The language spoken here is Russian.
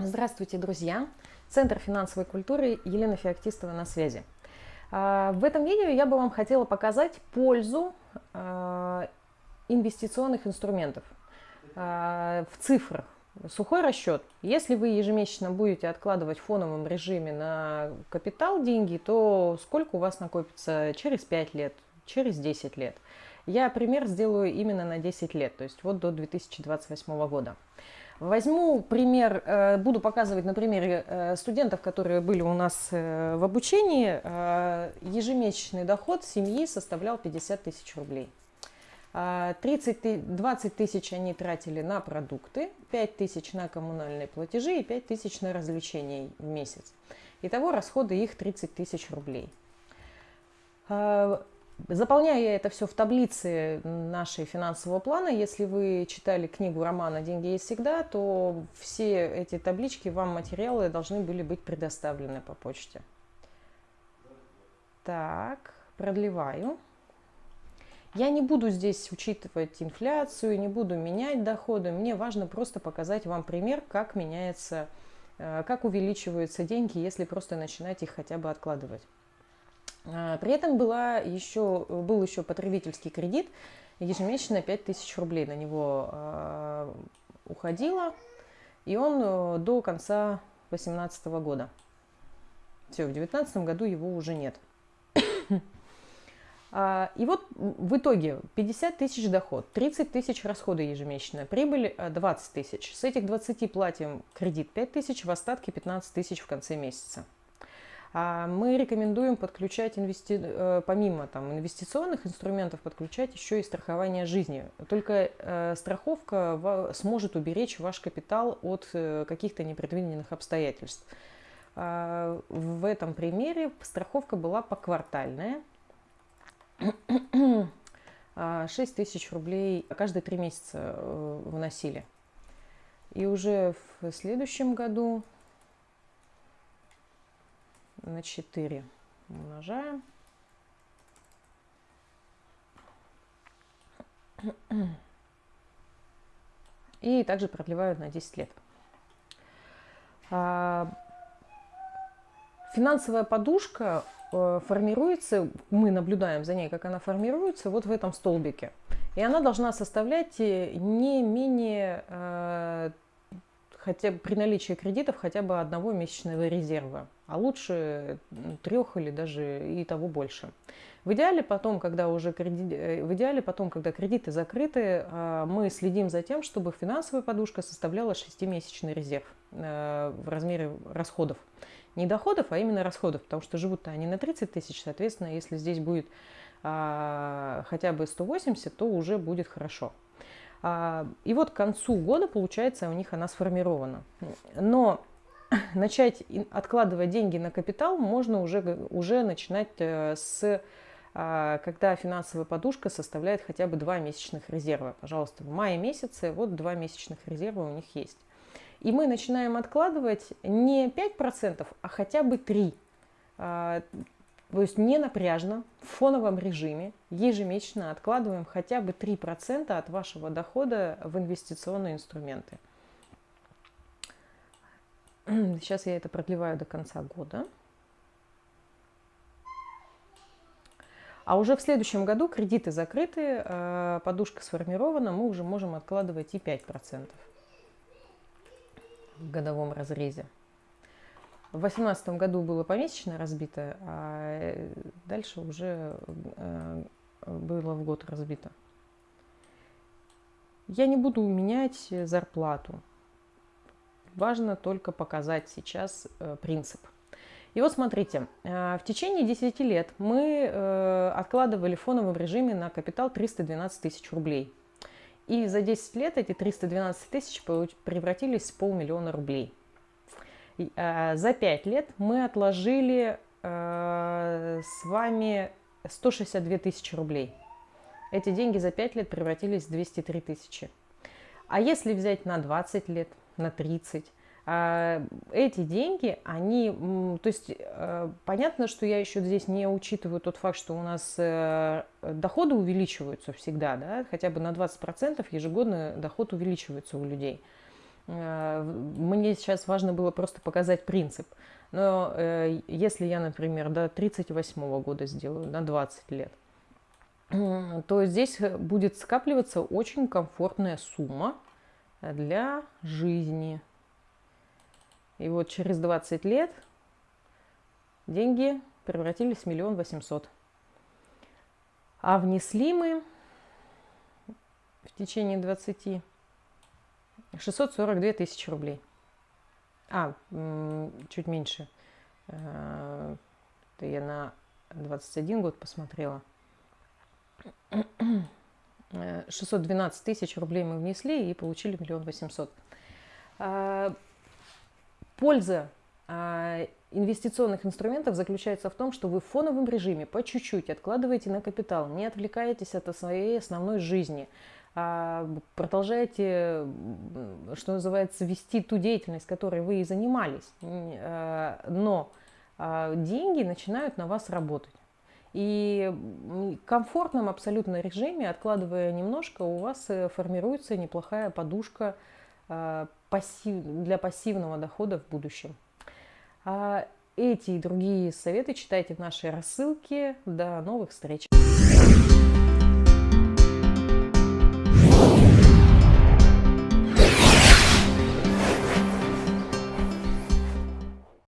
Здравствуйте, друзья! Центр финансовой культуры Елена Феоктистова на связи. А, в этом видео я бы вам хотела показать пользу а, инвестиционных инструментов а, в цифрах. Сухой расчет. Если вы ежемесячно будете откладывать в фоновом режиме на капитал деньги, то сколько у вас накопится через 5 лет, через 10 лет? Я пример сделаю именно на 10 лет, то есть вот до 2028 года. Возьму пример, э, буду показывать на примере э, студентов, которые были у нас э, в обучении. Ежемесячный доход семьи составлял 50 тысяч рублей. 30, 20 тысяч они тратили на продукты, 5 тысяч на коммунальные платежи и 5 тысяч на развлечения в месяц. Итого расходы их 30 тысяч рублей. Заполняю я это все в таблице нашей финансового плана. Если вы читали книгу романа «Деньги есть всегда», то все эти таблички, вам материалы должны были быть предоставлены по почте. Так, продлеваю. Я не буду здесь учитывать инфляцию, не буду менять доходы. Мне важно просто показать вам пример, как меняется, э, как увеличиваются деньги, если просто начинать их хотя бы откладывать. А, при этом была еще, был еще потребительский кредит, ежемесячно 5000 рублей на него а, уходило, и он э, до конца 2018 года. Все, в 2019 году его уже нет. А, и вот в итоге 50 тысяч доход, 30 тысяч расходы ежемесячно, прибыль 20 тысяч. С этих 20 платим кредит 5 тысяч, в остатке 15 тысяч в конце месяца. А мы рекомендуем подключать, инвести... Э, помимо там, инвестиционных инструментов, подключать еще и страхование жизни. Только э, страховка сможет уберечь ваш капитал от э, каких-то непредвиденных обстоятельств. А, в этом примере страховка была поквартальная. 6 а, тысяч рублей каждые три месяца вносили. И уже в следующем году на 4 умножаем. И также продлеваю на 10 лет. А, финансовая подушка э, формируется, мы наблюдаем за ней, как она формируется, вот в этом столбике. И она должна составлять э, не менее э, хотя при наличии кредитов хотя бы одного месячного резерва, а лучше трех или даже и того больше. В идеале потом, когда уже кредит, э, в идеале потом, когда кредиты закрыты, а, мы следим за тем, чтобы финансовая подушка составляла 6-месячный резерв э, в размере расходов. Не доходов, а именно расходов, потому что живут-то они на 30 тысяч, соответственно, если здесь будет а, хотя бы 180, то уже будет хорошо. А, и вот к концу года, получается, у них она сформирована. Но начать откладывать деньги на капитал можно уже, уже начинать э, с а, когда финансовая подушка составляет хотя бы два месячных резерва. Пожалуйста, в мае месяце вот два месячных резерва у них есть. И мы начинаем откладывать не 5%, а хотя бы 3%. То есть не напряжно, в фоновом режиме ежемесячно откладываем хотя бы 3% от вашего дохода в инвестиционные инструменты. Сейчас я это продлеваю до конца года. А уже в следующем году кредиты закрыты, э, подушка сформирована, мы уже можем откладывать и 5% в годовом разрезе. В 2018 году было помесячно разбито, а э, дальше уже э, было в год разбито. Я не буду менять зарплату. Важно только показать сейчас э, принцип. И вот смотрите, в течение 10 лет мы откладывали в фоновом режиме на капитал 312 тысяч рублей. И за 10 лет эти 312 тысяч превратились в полмиллиона рублей. Э, за 5 лет мы отложили э, с вами 162 тысячи рублей. Эти деньги за 5 лет превратились в 203 тысячи. А если взять на 20 лет, на 30, э, эти деньги, они, то есть понятно, что я еще здесь не учитываю тот факт, что у нас доходы увеличиваются всегда, да, хотя бы на 20% ежегодно доход увеличивается у людей – мне сейчас важно было просто показать принцип. Но э, если я, например, до 38 года сделаю, на 20 лет, то здесь будет скапливаться очень комфортная сумма для жизни. И вот через 20 лет деньги превратились в миллион восемьсот. А внесли мы в течение 20 642 тысячи рублей. А, чуть меньше. Э, это я на 21 год посмотрела. 612 тысяч рублей мы внесли и получили миллион восемьсот. А, польза инвестиционных инструментов заключается в том, что вы в фоновом режиме по чуть-чуть откладываете на капитал, не отвлекаетесь от своей основной жизни, продолжаете, что называется, вести ту деятельность, которой вы и занимались, но деньги начинают на вас работать. И в комфортном абсолютно режиме, откладывая немножко, у вас э, формируется неплохая подушка для пассивного дохода в будущем. А эти и другие советы читайте в нашей рассылке. До новых встреч!